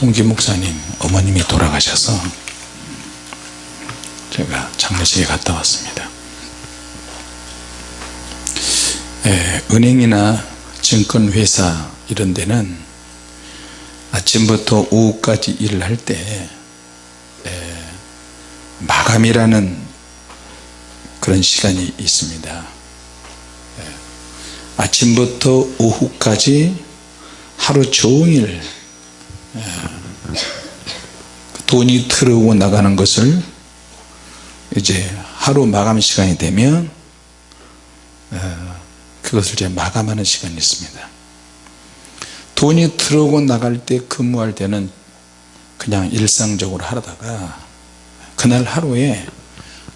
동기 목사님 어머님이 돌아가셔서 제가 장례식에 갔다 왔습니다. 예, 은행이나 증권회사 이런 데는 아침부터 오후까지 일을 할때 예, 마감이라는 그런 시간이 있습니다. 예, 아침부터 오후까지 하루 종일 예, 돈이 들어오고 나가는 것을 이제 하루 마감 시간이 되면 어, 그것을 이제 마감하는 시간이 있습니다. 돈이 들어오고 나갈 때 근무할 때는 그냥 일상적으로 하다가 그날 하루에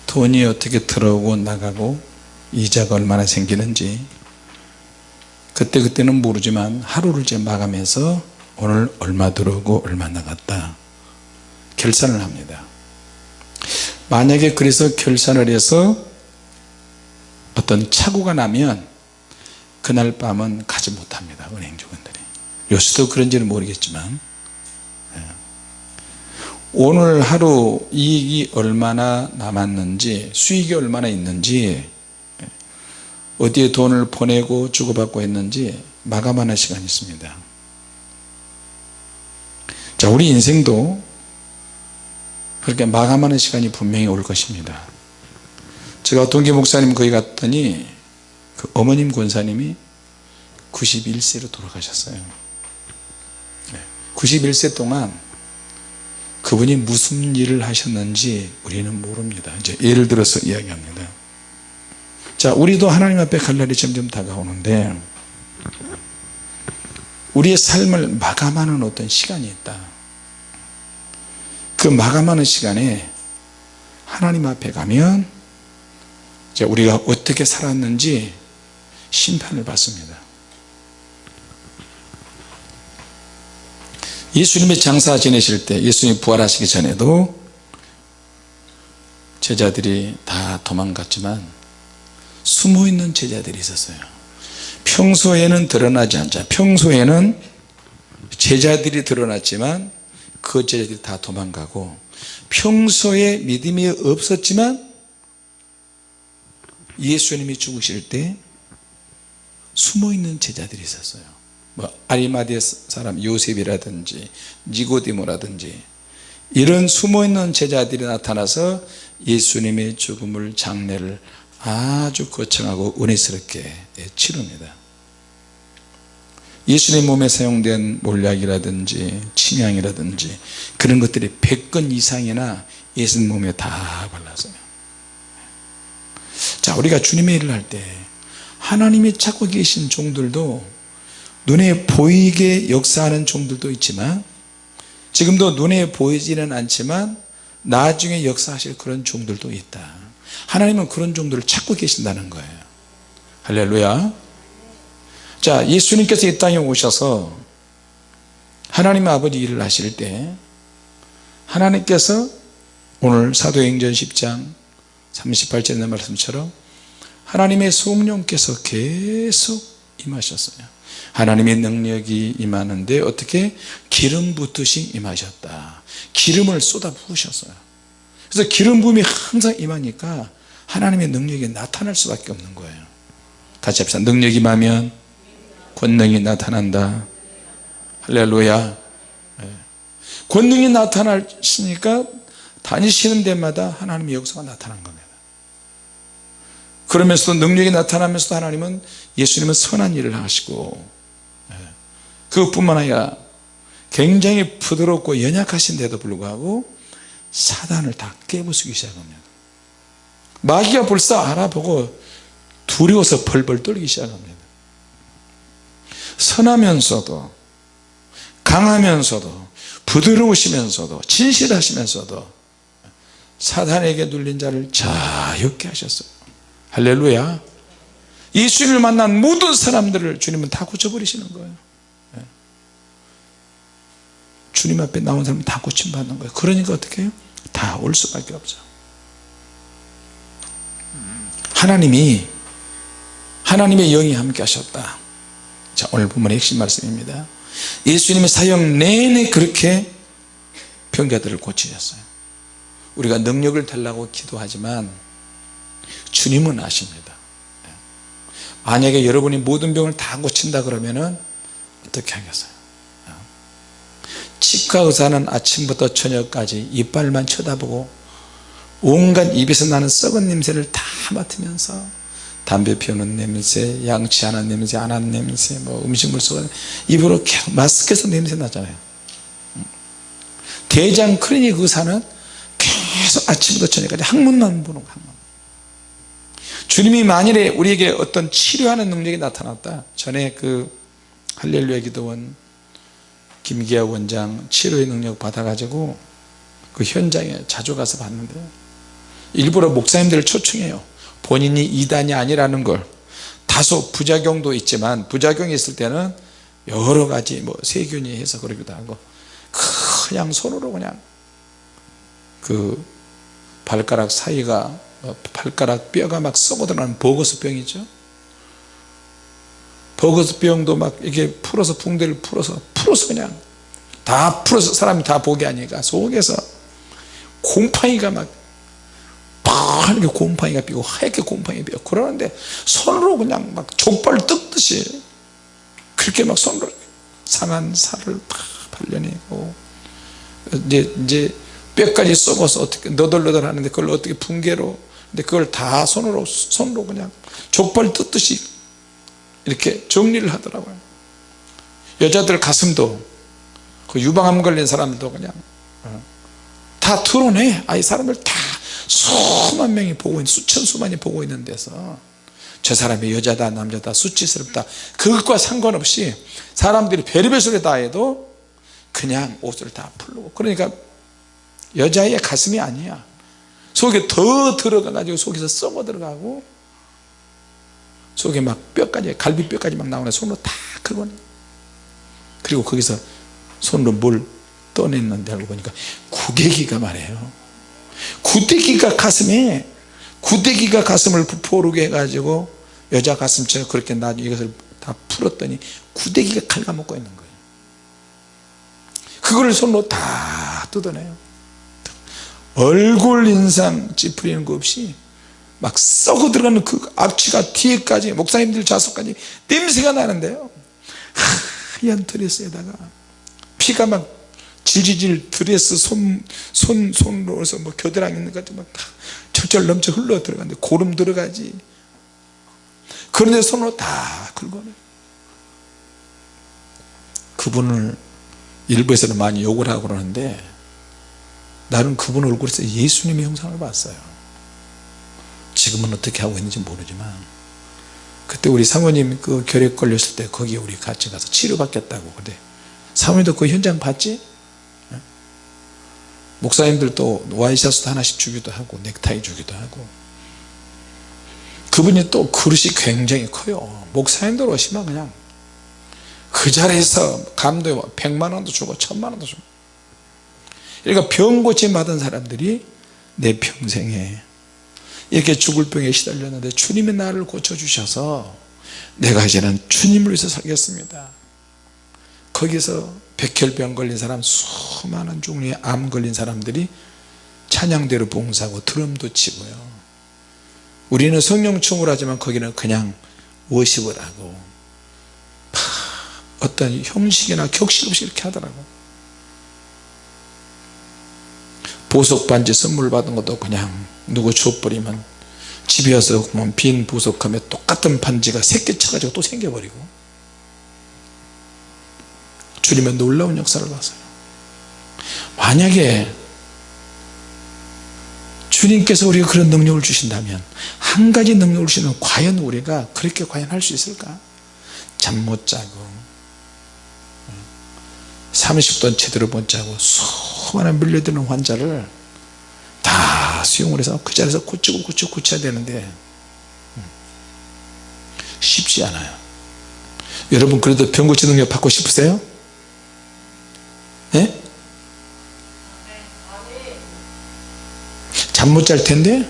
돈이 어떻게 들어오고 나가고 이자가 얼마나 생기는지 그때그때는 모르지만 하루를 이제 마감해서 오늘 얼마 들어오고 얼마 나갔다. 결산을 합니다. 만약에 그래서 결산을 해서 어떤 착오가 나면 그날 밤은 가지 못합니다 은행 직원들이. 요새도 그런지는 모르겠지만. 예. 오늘 하루 이익이 얼마나 남았는지 수익이 얼마나 있는지 예. 어디에 돈을 보내고 주고받고 했는지 마감하는 시간이 있습니다 자 우리 인생도 그렇게 마감하는 시간이 분명히 올 것입니다. 제가 동기 목사님 거기 갔더니 그 어머님 권사님이 91세로 돌아가셨어요. 91세 동안 그분이 무슨 일을 하셨는지 우리는 모릅니다. 이제 예를 들어서 이야기합니다. 자 우리도 하나님 앞에 갈 날이 점점 다가오는데 우리의 삶을 마감하는 어떤 시간이 있다. 그 마감하는 시간에 하나님 앞에 가면 이제 우리가 어떻게 살았는지 심판을 받습니다. 예수님이 장사 지내실 때 예수님 부활하시기 전에도 제자들이 다 도망갔지만 숨어있는 제자들이 있었어요 평소에는 드러나지 않자. 평소에는 제자들이 드러났지만 그 제자들이 다 도망가고 평소에 믿음이 없었지만 예수님이 죽으실 때 숨어있는 제자들이 있었어요. 뭐 아리마디아 사람 요셉이라든지 니고디모라든지 이런 숨어있는 제자들이 나타나서 예수님의 죽음을 장례를 아주 거창하고 은혜스럽게 치릅니다. 예수님 몸에 사용된 몰약이라든지 침향이라든지 그런 것들이 100건 이상이나 예수님 몸에 다 발랐어요. 자 우리가 주님의 일을 할 때 하나님이 찾고 계신 종들도 눈에 보이게 역사하는 종들도 있지만 지금도 눈에 보이지는 않지만 나중에 역사하실 그런 종들도 있다 하나님은 그런 종들을 찾고 계신다는 거예요. 할렐루야. 자 예수님께서 이 땅에 오셔서 하나님 아버지 일을 하실 때 하나님께서 오늘 사도행전 10장 38절 말씀처럼 하나님의 성령께서 계속 임하셨어요. 하나님의 능력이 임하는데 어떻게 기름 붓듯이 임하셨다. 기름을 쏟아 부으셨어요 그래서 기름 부음이 항상 임하니까 하나님의 능력이 나타날 수밖에 없는 거예요. 같이 합시다. 능력이 임하면 권능이 나타난다. 할렐루야. 네. 권능이 나타나시니까 다니시는 데마다 하나님의 역사가 나타난 겁니다. 그러면서도 능력이 나타나면서도 하나님은 예수님은 선한 일을 하시고 그것뿐만 아니라 굉장히 부드럽고 연약하신데도 불구하고 사단을 다 깨부수기 시작합니다 마귀가 벌써 알아보고 두려워서 벌벌 떨기 시작합니다. 선하면서도 강하면서도 부드러우시면서도 진실하시면서도 사단에게 눌린 자를 자유케 하셨어요. 할렐루야. 예수님을 만난 모든 사람들을 주님은 다 고쳐버리시는 거예요. 주님 앞에 나온 사람은 다 고침받는 거예요. 그러니까 어떻게 해요? 다 올 수밖에 없죠. 하나님이 하나님의 영이 함께 하셨다. 자 오늘 본문의 핵심 말씀입니다. 예수님의 사역 내내 그렇게 병자들을 고치셨어요. 우리가 능력을 달라고 기도하지만 주님은 아십니다. 만약에 여러분이 모든 병을 다 고친다 그러면 은 어떻게 하겠어요 치과 의사는 아침부터 저녁까지 이빨만 쳐다보고 온갖 입에서 나는 썩은 냄새를 다 맡으면서 담배 피우는 냄새 양치하는 냄새 안 하는 냄새 뭐 음식물 썩은 입으로 마스크에서 냄새 나잖아요. 대장 클리닉 의사는 계속 아침부터 저녁까지 항문만 보는 거 항문. 주님이 만일에 우리에게 어떤 치료하는 능력이 나타났다. 전에 그 할렐루야 기도원 김기아 원장 치료의 능력 받아가지고 그 현장에 자주 가서 봤는데 일부러 목사님들을 초청해요. 본인이 이단이 아니라는 걸. 다소 부작용도 있지만 부작용이 있을 때는 여러 가지 뭐 세균이 해서 그러기도 하고 그냥 손으로 그냥 그 발가락 사이가 어, 발가락 뼈가 막 썩어 들어가는 버거스병이죠. 버거스병도 막 이게 풀어서 붕대를 풀어서 풀어서 그냥 다 풀어서 사람이 다 보게 하니까 속에서 곰팡이가 막 파랗게 곰팡이가 피고 하얗게 곰팡이 피고 그러는데 손으로 그냥 막 족발 뜯듯이 그렇게 막 손으로 상한 살을 다 발려내고 이제 이제 뼈까지 썩어서 어떻게 너덜너덜 하는데 그걸 어떻게 붕괴로 근데 그걸 다 손으로 손으로 그냥 족발 뜯듯이 이렇게 정리를 하더라고요 여자들 가슴도 그 유방암 걸린 사람들도 그냥 어, 다 드러내 아이 사람을 다 수만 명이 보고 있는 수천 수만이 보고 있는 데서 저 사람이 여자다 남자다 수치스럽다. 그것과 상관없이 사람들이 별의별 소리 다 해도 그냥 옷을 다 풀고. 그러니까 여자의 가슴이 아니야. 속에 더 들어가 가지고 속에서 썩어 들어가고 속에 막 뼈까지 갈비뼈까지 막 나오네. 손으로 다 긁어내 그리고 거기서 손으로 뭘 떠냈는데 알고 보니까 구데기가 말이에요. 구데기가 가슴에 구데기가 가슴을 부풀게 해가지고 여자 가슴처럼 그렇게 나 이것을 다 풀었더니 구데기가 갉아먹고 있는 거예요. 그거를 손으로 다 뜯어내요. 얼굴 인상 찌푸리는 거 없이 막 썩어 들어가는 그 악취가 뒤에까지 목사님들 좌석까지 냄새가 나는데요 하얀 드레스에다가 피가 막 질질질 드레스 손, 손, 손으로서 뭐 겨드랑이 있는 것도 막 철철 넘쳐 흘러 들어가는데 고름 들어가지. 그런데 손으로 다 긁어내. 그분을 일부에서는 많이 욕을 하고 그러는데 나는 그분 얼굴에서 예수님의 형상을 봤어요. 지금은 어떻게 하고 있는지 모르지만 그때 우리 사모님 그 결핵 걸렸을 때 거기 우리 같이 가서 치료받겠다고 그래. 사모님도 그 현장 봤지? 예? 목사님들도 와이셔츠 하나씩 주기도 하고 넥타이 주기도 하고. 그분이 또 그릇이 굉장히 커요. 목사님들 오시면 그냥 그 자리에서 감독에 100만원도 주고 1000만원도 주고. 그러니까 병 고침 받은 사람들이 내 평생에 이렇게 죽을 병에 시달렸는데 주님이 나를 고쳐주셔서 내가 이제는 주님을 위해서 살겠습니다. 거기서 백혈병 걸린 사람 수많은 종류의 암 걸린 사람들이 찬양대로 봉사하고 드럼도 치고요. 우리는 성령 충을 하지만 거기는 그냥 워십을 하고 어떤 형식이나 격식 없이 이렇게 하더라고. 보석 반지 선물 받은 것도 그냥 누구 줘버리면 집에 와서 보면 빈 보석함에 똑같은 반지가 새끼 쳐가지고 또 생겨버리고. 주님의 놀라운 역사를 봤어요. 만약에 주님께서 우리가 그런 능력을 주신다면 한 가지 능력을 주시면 과연 우리가 그렇게 과연 할 수 있을까? 잠 못 자고 30돈 제대로 못 자고 수많은 밀려드는 환자를 다 수용을 해서 그 자리에서 고치고 고치고 고쳐야 되는데 쉽지 않아요. 여러분 그래도 병 고치 능력 받고 싶으세요? 예? 잠 못 잘 텐데?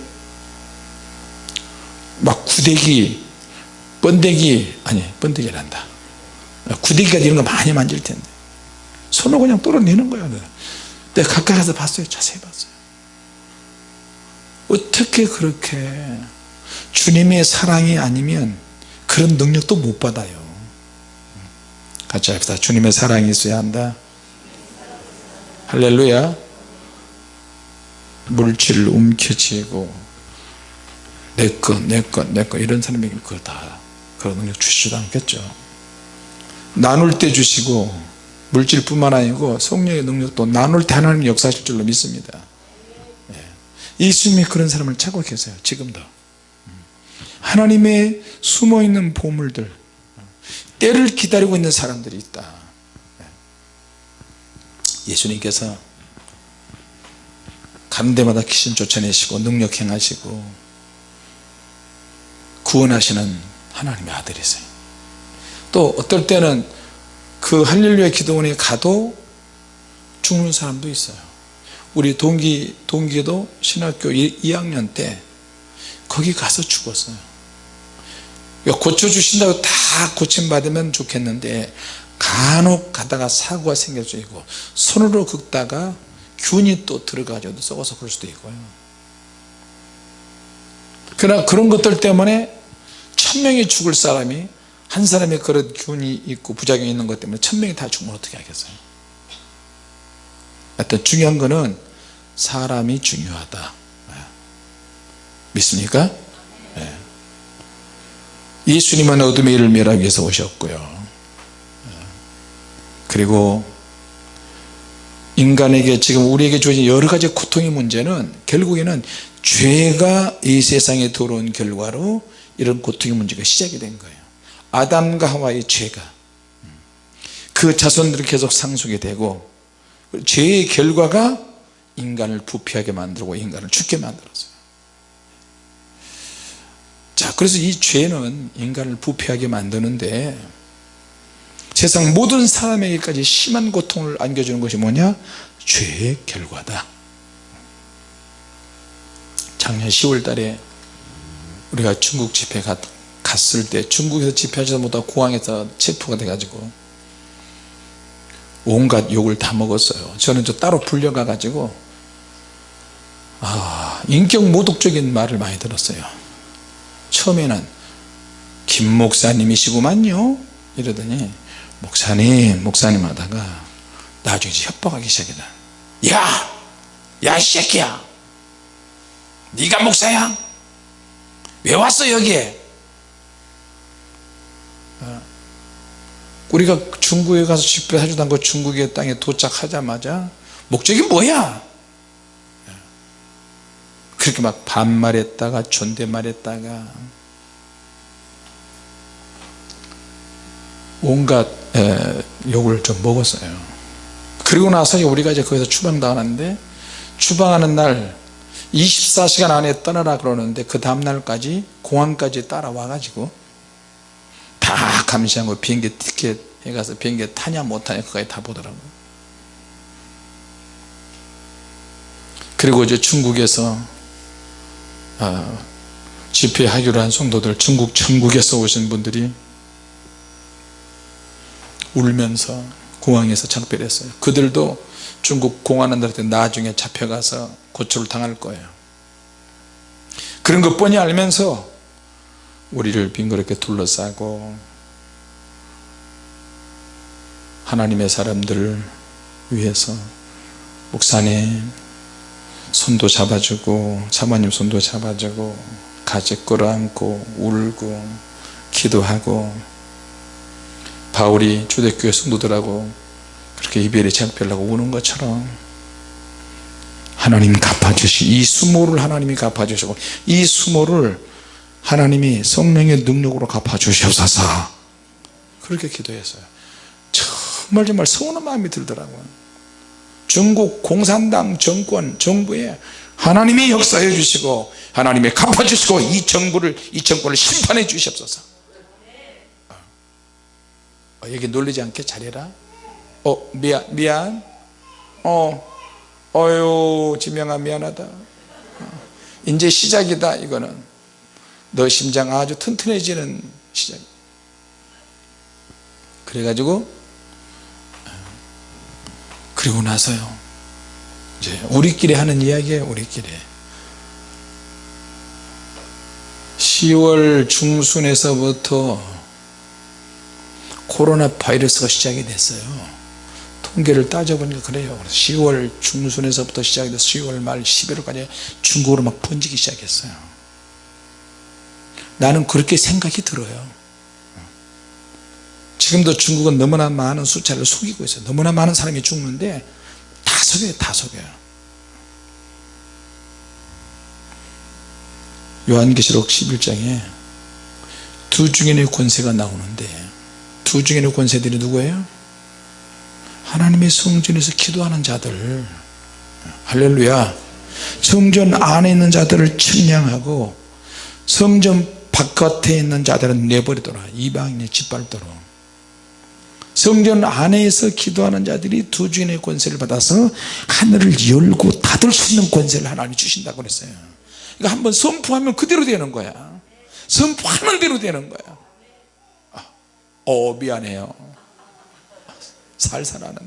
막 구데기 번데기 아니 번데기란다. 구데기가 이런 거 많이 만질 텐데. 손으로 그냥 뚫어내는 거야 내가 가까이 가서 봤어요. 자세히 봤어요 어떻게 그렇게 주님의 사랑이 아니면 그런 능력도 못 받아요. 같이 합시다. 주님의 사랑이 있어야 한다. 할렐루야. 물질 움켜쥐고 내것 내것 내것 이런 사람에게 그거 다 그런 능력 주시지도 않겠죠. 나눌 때 주시고 물질뿐만 아니고 성령의 능력도 나눌 때 하나님 역사하실 줄로 믿습니다 예. 예수님이 그런 사람을 찾고 계세요. 지금도. 하나님의 숨어있는 보물들 때를 기다리고 있는 사람들이 있다. 예수님께서 데마다 귀신 쫓아내시고 능력 행하시고 구원하시는 하나님의 아들이세요. 또 어떨 때는 그 할렐루야 기도원에 가도 죽는 사람도 있어요 우리 동기, 동기도 신학교 2학년 때 거기 가서 죽었어요. 고쳐주신다고 다 고침받으면 좋겠는데 간혹 가다가 사고가 생길 수 있고 손으로 긁다가 균이 또 들어가지고 썩어서 그럴 수도 있고요. 그러나 그런 것들 때문에 천명이 죽을 사람이 한 사람의 그런 균이 있고 부작용이 있는 것 때문에 천명이 다 죽으면 어떻게 하겠어요 하여튼 중요한 거는 사람이 중요하다. 믿습니까? 네. 예수님은 어둠의 일을 멸하기 위해서 오셨고요. 그리고 인간에게 지금 우리에게 주어진 여러 가지 고통의 문제는 결국에는 죄가 이 세상에 들어온 결과로 이런 고통의 문제가 시작이 된 거예요. 아담과 하와의 죄가. 그 자손들이 계속 상속이 되고 죄의 결과가 인간을 부패하게 만들고 인간을 죽게 만들었어요. 자 그래서 이 죄는 인간을 부패하게 만드는데 세상 모든 사람에게까지 심한 고통을 안겨주는 것이 뭐냐? 죄의 결과다. 작년 10월 달에 우리가 중국 집회 갔, 갔을 때 중국에서 집회하지도 못하고 공항에서 체포가 돼 가지고 온갖 욕을 다 먹었어요. 저는 저 따로 불려가 가지고 아 인격 모독적인 말을 많이 들었어요. 처음에는 김 목사님이시구만요. 이러더니 목사님 목사님 하다가 나중에 협박하기 시작이다 야! 야 이 새끼야! 네가 목사야? 왜 왔어 여기에? 어, 우리가 중국에 가서 집회 해주던 그 중국의 땅에 도착하자마자 목적이 뭐야? 그렇게 막 반말했다가 존댓말했다가 온갖 에, 욕을 좀 먹었어요. 그리고 나서 우리가 이제 거기서 추방당하는데 추방하는 날 24시간 안에 떠나라 그러는데 그 다음날까지 공항까지 따라와 가지고 다 감시하고 비행기 티켓 해가서 비행기 타냐 못 타냐 그까지 다 보더라고요. 그리고 이제 중국에서 어, 집회하기로 한 성도들 중국 천국에서 오신 분들이 울면서 공항에서 작별했어요. 그들도 중국 공안원들한테 나중에 잡혀가서 고초를 당할 거예요. 그런 것 뻔히 알면서 우리를 빙그렇게 둘러싸고 하나님의 사람들을 위해서 목사님 손도 잡아주고 사모님 손도 잡아주고 같이 끌어안고 울고 기도하고 바울이 초대교회 성도들하고 그렇게 이별의 작별하고 우는 것처럼 하나님 갚아주시 이 수모를 하나님이 갚아주시고 이 수모를 하나님이 성령의 능력으로 갚아주시옵소서. 그렇게 기도했어요. 정말 정말 서운한 마음이 들더라고요. 중국 공산당 정권 정부에 하나님이 역사해 주시고 하나님이 갚아 주시고 이 정부를 이 정권을 심판해 주시옵소서. 어, 여기 놀리지 않게 잘해라. 어 미안 미안. 어 어유 지명아 미안하다. 어, 이제 시작이다 이거는 너 심장 아주 튼튼해지는 시작. 그래가지고 그리고 나서요. 이제 우리끼리 하는 이야기예요 우리끼리. 10월 중순에서부터 코로나 바이러스가 시작이 됐어요. 통계를 따져보니까 그래요. 10월 중순에서부터 시작돼서 10월 말 11월까지 중국으로 막 번지기 시작했어요 나는 그렇게 생각이 들어요. 지금도 중국은 너무나 많은 숫자를 속이고 있어요. 너무나 많은 사람이 죽는데 다 속여요 다 속여요. 요한계시록 11장에 두 중인의 권세가 나오는데 두 중인의 권세들이 누구예요? 하나님의 성전에서 기도하는 자들. 할렐루야. 성전 안에 있는 자들을 측량하고 성전 바깥에 있는 자들은 내버리더라 이방인의 짓밟도록. 성전 안에서 기도하는 자들이 두 주인의 권세를 받아서 하늘을 열고 닫을 수 있는 권세를 하나님이 주신다고 그랬어요. 그러니까 한번 선포하면 그대로 되는 거야. 선포하는 대로 되는 거야. 아, 어 미안해요. 살살하는.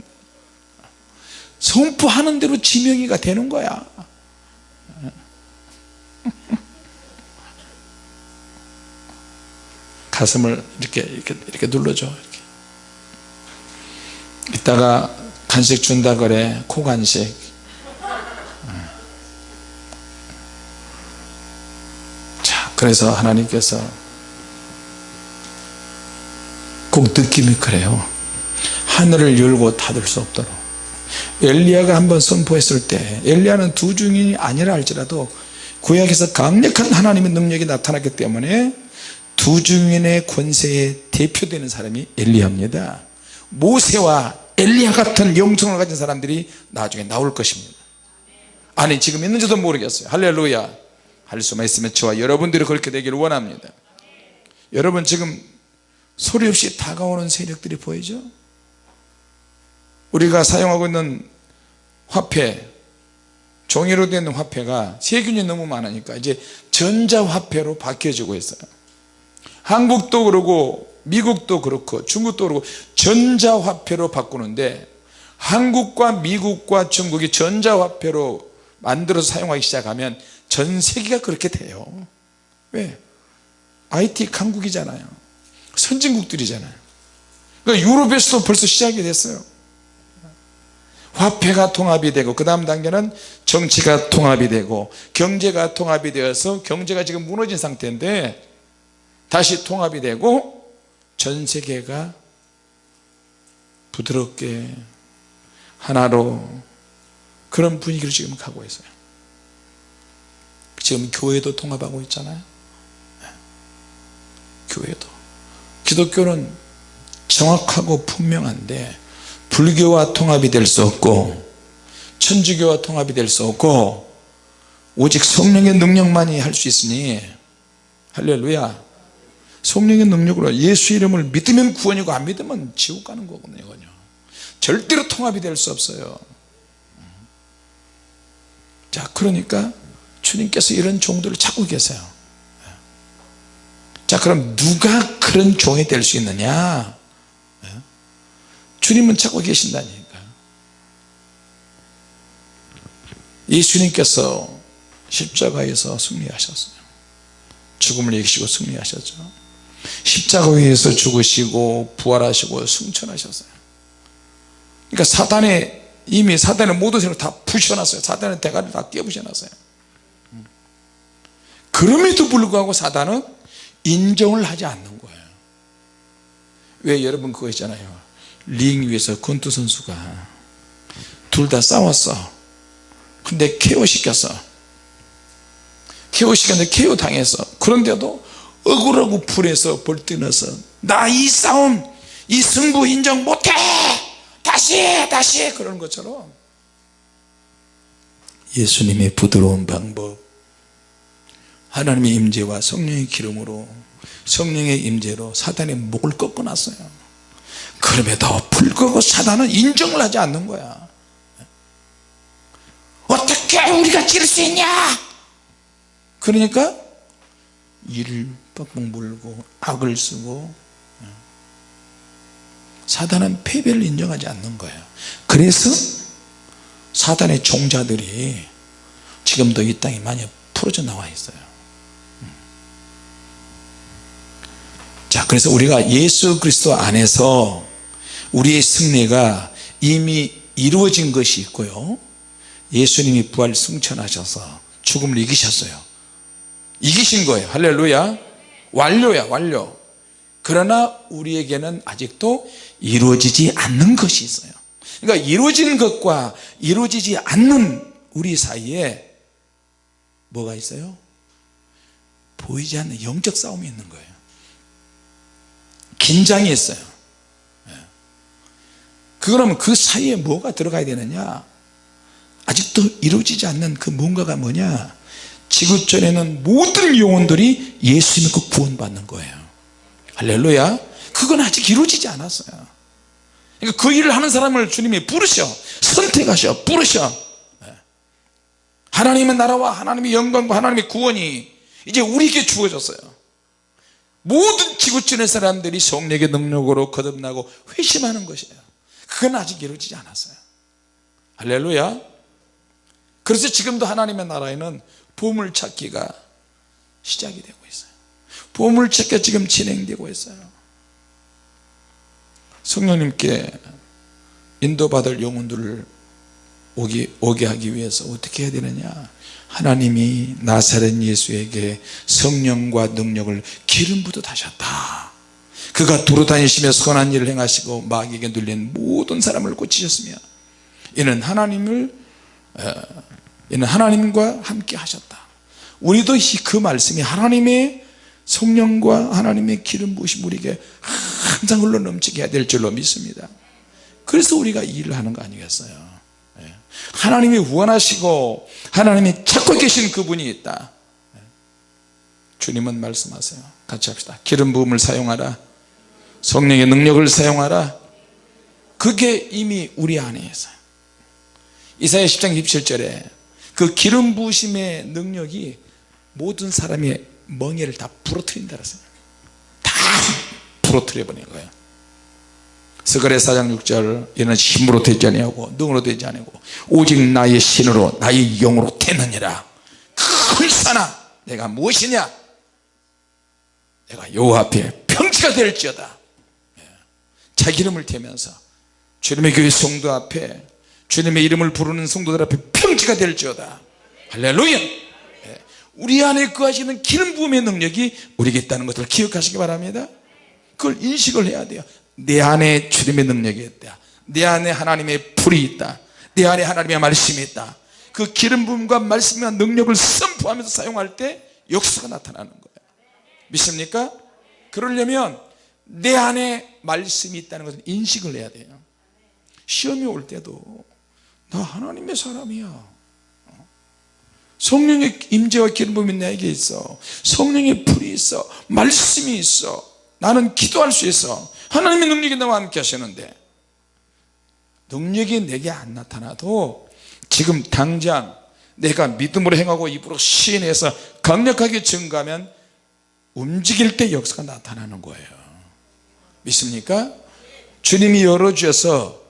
선포하는 대로 지명이가 되는 거야 가슴을 이렇게 이렇게 이렇게 눌러줘 이렇게. 이따가 간식 준다 그래 코 간식. 자 그래서 하나님께서 꼭 느낌이 그래요. 하늘을 열고 닫을 수 없도록. 엘리야가 한번 선포했을 때 엘리야는 두 중인이 아니라 할지라도 구약에서 강력한 하나님의 능력이 나타났기 때문에 두 중인의 권세에 대표되는 사람이 엘리야입니다. 모세와 엘리야 같은 영성을 가진 사람들이 나중에 나올 것입니다. 아니 지금 있는지도 모르겠어요. 할렐루야. 할 수만 있으면 저와 여러분들이 그렇게 되기를 원합니다. 여러분 지금 소리 없이 다가오는 세력들이 보이죠? 우리가 사용하고 있는 화폐 종이로 된 화폐가 세균이 너무 많으니까 이제 전자화폐로 바뀌어지고 있어요 한국도 그러고 미국도 그렇고 중국도 그렇고 전자화폐로 바꾸는데 한국과 미국과 중국이 전자화폐로 만들어서 사용하기 시작하면 전 세계가 그렇게 돼요. 왜? IT 강국이잖아요. 선진국들이잖아요. 그러니까 유럽에서도 벌써 시작이 됐어요. 화폐가 통합이 되고 그 다음 단계는 정치가 통합이 되고 경제가 통합이 되어서 경제가 지금 무너진 상태인데 다시 통합이 되고 전 세계가 부드럽게 하나로 그런 분위기를 지금 가고 있어요. 지금 교회도 통합하고 있잖아요. 네. 교회도. 기독교는 정확하고 분명한데 불교와 통합이 될 수 없고 천주교와 통합이 될 수 없고 오직 성령의 능력만이 할 수 있으니 할렐루야 성령의 능력으로 예수 이름을 믿으면 구원이고 안 믿으면 지옥 가는 거거든요 절대로 통합이 될 수 없어요. 자 그러니까 주님께서 이런 종들을 찾고 계세요. 자 그럼 누가 그런 종이 될 수 있느냐? 주님은 찾고 계신다니까. 예수님께서 십자가에서 승리하셨어요. 죽음을 이기시고 승리하셨죠 십자가 위에서 죽으시고 부활하시고 승천하셨어요. 그러니까 사단의 이미 사단의 모든 세력을 다 부셔놨어요. 사단의 대가리를 다 깨부셔놨어요. 그럼에도 불구하고 사단은 인정을 하지 않는 거예요. 왜 여러분 그거 있잖아요. 링 위에서 권투 선수가 둘 다 싸웠어. 근데 KO 시켰어. KO 시켰는데 KO 당했어. 그런데도 억울하고 불에서 벌떼나서 나 이 싸움 이 승부 인정 못해! 다시 다시! 그런 것처럼 예수님의 부드러운 방법 하나님의 임재와 성령의 기름으로 성령의 임재로 사단의 목을 꺾어 놨어요. 그럼에도 불구하고 사단은 인정을 하지 않는 거야. 어떻게 우리가 지를 수 있냐? 그러니까 이를 뻑뻑 물고 악을 쓰고 사단은 패배를 인정하지 않는 거예요. 그래서 사단의 종자들이 지금도 이 땅에 많이 풀어져 나와 있어요. 자 그래서 우리가 예수 그리스도 안에서 우리의 승리가 이미 이루어진 것이 있고요. 예수님이 부활 승천하셔서 죽음을 이기셨어요. 이기신 거예요. 할렐루야 완료야 완료. 그러나 우리에게는 아직도 이루어지지 않는 것이 있어요. 그러니까 이루어지는 것과 이루어지지 않는 우리 사이에 뭐가 있어요? 보이지 않는 영적 싸움이 있는 거예요. 긴장이 있어요. 예. 그러면 그 사이에 뭐가 들어가야 되느냐? 아직도 이루어지지 않는 그 뭔가가 뭐냐 지구촌에는 모든 영혼들이 예수 믿고 구원 받는 거예요. 할렐루야. 그건 아직 이루어지지 않았어요. 그러니까 그 일을 하는 사람을 주님이 부르셔. 선택하셔. 부르셔. 예. 하나님의 나라와 하나님의 영광과 하나님의 구원이 이제 우리에게 주어졌어요. 모든 지구촌의 사람들이 성령의 능력으로 거듭나고 회심하는 것이에요. 그건 아직 이루어지지 않았어요. 할렐루야. 그래서 지금도 하나님의 나라에는 보물찾기가 시작이 되고 있어요. 보물찾기가 지금 진행되고 있어요. 성령님께 인도받을 영혼들을 오게, 오게 하기 위해서 어떻게 해야 되느냐? 하나님이 나사렛 예수에게 성령과 능력을 기름 부듯 하셨다. 그가 두루다니시며 선한 일을 행하시고 마귀에게 눌린 모든 사람을 고치셨으며 이는 하나님을 어, 이는 하나님과 함께 하셨다. 우리도 그 말씀이 하나님의 성령과 하나님의 기름 부으심 우리에게 항상 흘러 넘치게 해야 될 줄로 믿습니다. 그래서 우리가 이 일을 하는 거 아니겠어요? 예. 하나님이 원하시고 하나님이 찾고 계신 그분이 있다. 예. 주님은 말씀하세요. 같이 합시다. 기름 부음을 사용하라. 성령의 능력을 사용하라. 그게 이미 우리 안에 있어요. 이사야 10장 27절에 그 기름 부으심의 능력이 모든 사람의 멍에를 다 부러뜨린다 다 부러뜨려 버리는 거예요. 스가랴 4장 6절 이는 힘으로 되지 아니하고 능으로 되지 아니고 오직 나의 신으로 나의 영으로 되느니라. 글사나? 내가 무엇이냐? 내가 여호와 앞에 평지가 될지어다. 예. 자기 이름을 대면서 주님의 교회 성도 앞에 주님의 이름을 부르는 성도들 앞에 평지가 될지어다. 할렐루야. 예. 우리 안에 거하시는 기름 부음의 능력이 우리에게 있다는 것을 기억하시기 바랍니다. 그걸 인식을 해야 돼요. 내 안에 주님의 능력이 있다. 내 안에 하나님의 불이 있다. 내 안에 하나님의 말씀이 있다. 그 기름 부음과 말씀과 능력을 선포하면서 사용할 때 역사가 나타나는 거예요. 믿습니까? 그러려면 내 안에 말씀이 있다는 것을 인식을 해야 돼요. 시험이 올 때도 나 하나님의 사람이야. 성령의 임재와 기름 부음이 내게 있어. 성령의 불이 있어. 말씀이 있어. 나는 기도할 수 있어. 하나님의 능력이 나와 함께 하시는데. 능력이 내게 안 나타나도 지금 당장 내가 믿음으로 행하고 입으로 시인해서 강력하게 증가하면 움직일 때 역사가 나타나는 거예요. 믿습니까? 주님이 열어주셔서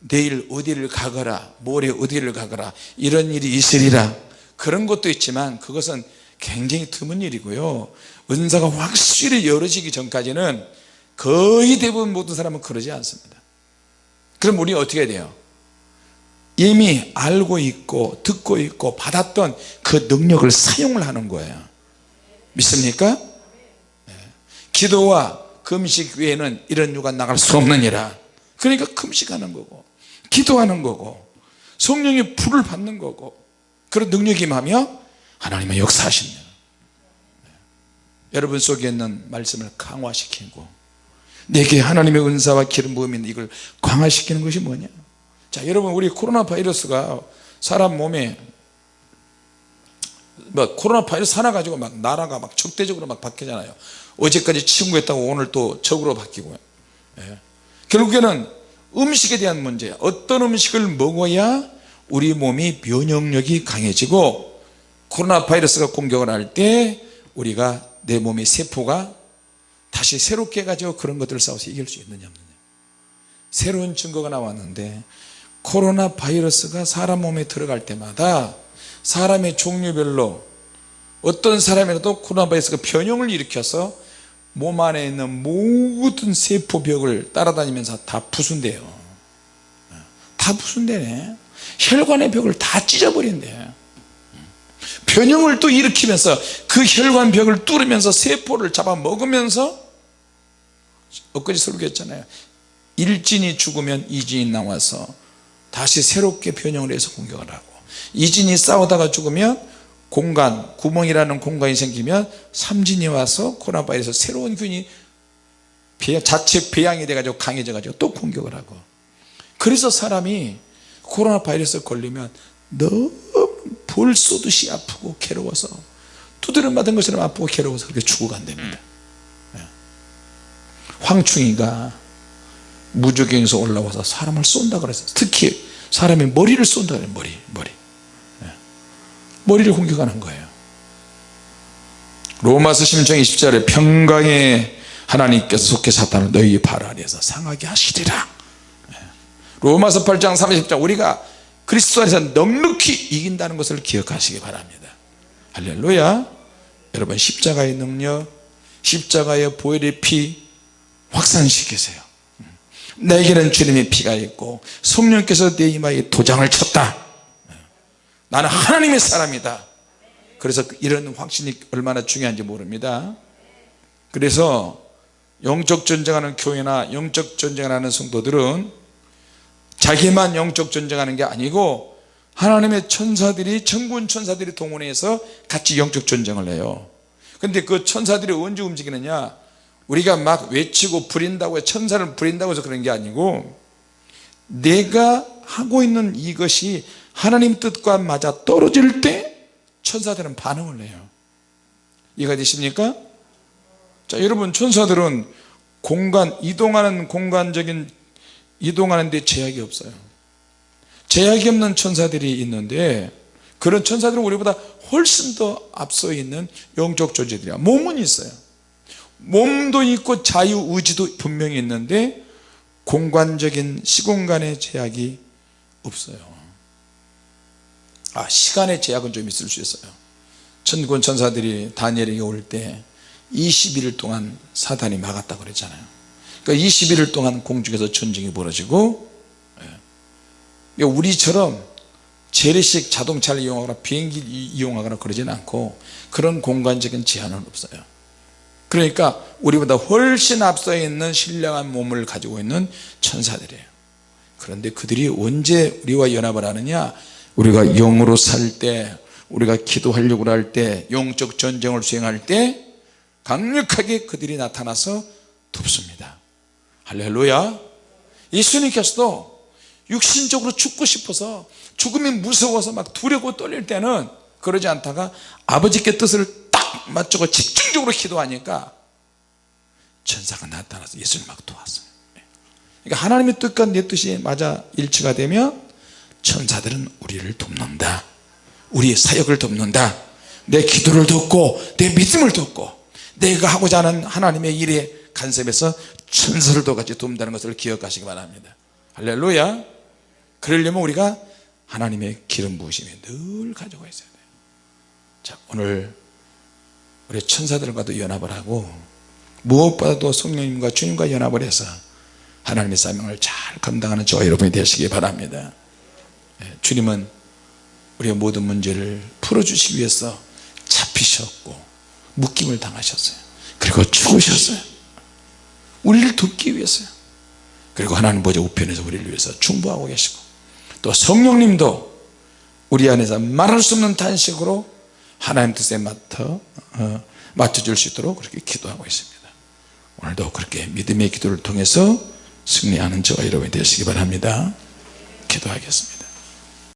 내일 어디를 가거라 모레 어디를 가거라 이런 일이 있으리라. 그런 것도 있지만 그것은 굉장히 드문 일이고요. 은사가 확실히 열어지기 전까지는 거의 대부분 모든 사람은 그러지 않습니다. 그럼 우리 어떻게 해야 돼요? 이미 알고 있고 듣고 있고 받았던 그 능력을 사용을 하는 거예요. 믿습니까? 네. 기도와 금식 외에는 이런 유가 나갈 수 없느니라. 그러니까 금식하는 거고 기도하는 거고 성령의 불을 받는 거고 그런 능력이 임하며 하나님의 역사하십니다 네. 여러분 속에 있는 말씀을 강화시키고 내게 하나님의 은사와 기름 부음인 이걸 강화시키는 것이 뭐냐 자 여러분 우리 코로나 바이러스가 사람 몸에 뭐 코로나 바이러스 하나 가지고 막 나라가 막 적대적으로 막 바뀌잖아요 어제까지 친구였다고 오늘 또 적으로 바뀌고요 예. 결국에는 음식에 대한 문제 어떤 음식을 먹어야 우리 몸이 면역력이 강해지고 코로나 바이러스가 공격을 할 때 우리가 내 몸의 세포가 다시 새롭게 가지고 그런 것들을 싸워서 이길 수 있느냐 없느냐. 새로운 증거가 나왔는데 코로나 바이러스가 사람 몸에 들어갈 때마다 사람의 종류별로 어떤 사람이라도 코로나 바이러스가 변형을 일으켜서 몸 안에 있는 모든 세포벽을 따라다니면서 다 부순대요. 다 부순대네. 혈관의 벽을 다 찢어버린대. 변형을 또 일으키면서 그 혈관 벽을 뚫으면서 세포를 잡아먹으면서 엊그제 설교했잖아요. 일진이 죽으면 이진이 나와서 다시 새롭게 변형을 해서 공격을 하고 이진이 싸우다가 죽으면 공간 구멍이라는 공간이 생기면 삼진이 와서 코로나 바이러스 새로운 균이 자체 배양이 돼 가지고 강해져 가지고 또 공격을 하고 그래서 사람이 코로나 바이러스 걸리면 너무 벌 쏘듯이 아프고 괴로워서 두드려 맞은 것처럼 아프고 괴로워서 그렇게 죽어간답니다 예. 황충이가 무적행에서 올라와서 사람을 쏜다 그랬어요 특히 사람의 머리를 쏜다 그래요 머리 머리 예. 머리를 공격하는 거예요. 로마서 심장 20절에 평강의 하나님께서 속해 사탄을 너희 발 아래에서 상하게 하시리라. 예. 로마서 8장 30장 우리가 그리스도 안에서 넉넉히 이긴다는 것을 기억하시기 바랍니다. 할렐루야. 여러분 십자가의 능력 십자가의 보혈의 피 확산시키세요. 내게는 주님의 피가 있고 성령께서 내 이마에 도장을 쳤다 나는 하나님의 사람이다. 그래서 이런 확신이 얼마나 중요한지 모릅니다. 그래서 영적 전쟁하는 교회나 영적 전쟁하는 성도들은 자기만 영적 전쟁하는 게 아니고 하나님의 천사들이 천군 천사들이 동원해서 같이 영적 전쟁을 해요. 근데 그 천사들이 언제 움직이느냐? 우리가 막 외치고 부린다고 천사를 부린다고 해서 그런 게 아니고 내가 하고 있는 이것이 하나님 뜻과 맞아 떨어질 때 천사들은 반응을 해요. 이해가 되십니까? 자 여러분 천사들은 공간 이동하는 공간적인 이동하는 데 제약이 없어요. 제약이 없는 천사들이 있는데 그런 천사들은 우리보다 훨씬 더 앞서 있는 영적 존재들이야. 몸은 있어요. 몸도 있고 자유의지도 분명히 있는데 공간적인 시공간의 제약이 없어요 아 시간의 제약은 좀 있을 수 있어요. 천군 천사들이 다니엘에게 올 때 21일 동안 사단이 막았다고 그랬잖아요. 그러니까 21일 동안 공중에서 전쟁이 벌어지고 예. 우리처럼 재래식 자동차를 이용하거나 비행기 이용하거나 그러지는 않고 그런 공간적인 제한은 없어요. 그러니까 우리보다 훨씬 앞서 있는 신령한 몸을 가지고 있는 천사들이에요. 그런데 그들이 언제 우리와 연합을 하느냐 우리가 영으로 살 때 우리가 기도하려고 할 때 영적 전쟁을 수행할 때 강력하게 그들이 나타나서 돕습니다. 할렐루야. 예수님께서도 육신적으로 죽고 싶어서 죽음이 무서워서 막 두려고 떨릴 때는 그러지 않다가 아버지께 뜻을 딱 맞추고 집중적으로 기도하니까 천사가 나타나서 예수를 막 도왔어요. 그러니까 하나님의 뜻과 내 뜻이 맞아 일치가 되면 천사들은 우리를 돕는다. 우리의 사역을 돕는다. 내 기도를 돕고 내 믿음을 돕고 내가 하고자 하는 하나님의 일에 간섭해서 천사들도 같이 돕는다는 것을 기억하시기 바랍니다. 할렐루야. 그러려면 우리가 하나님의 기름 부으심이 늘 가지고 있어야 돼요. 자 오늘 우리 천사들과도 연합을 하고 무엇보다도 성령님과 주님과 연합을 해서 하나님의 사명을 잘 감당하는 저와 여러분이 되시기 바랍니다. 예, 주님은 우리의 모든 문제를 풀어주시기 위해서 잡히셨고 묶임을 당하셨어요. 그리고 죽으셨어요. 우리를 돕기 위해서요. 그리고 하나님 보좌 우편에서 우리를 위해서 중보하고 계시고 또 성령님도 우리 안에서 말할 수 없는 단식으로 하나님 뜻에 맞춰 어, 맞춰줄 수 있도록 그렇게 기도하고 있습니다. 오늘도 그렇게 믿음의 기도를 통해서 승리하는 저와 여러분이 되시기 바랍니다. 기도하겠습니다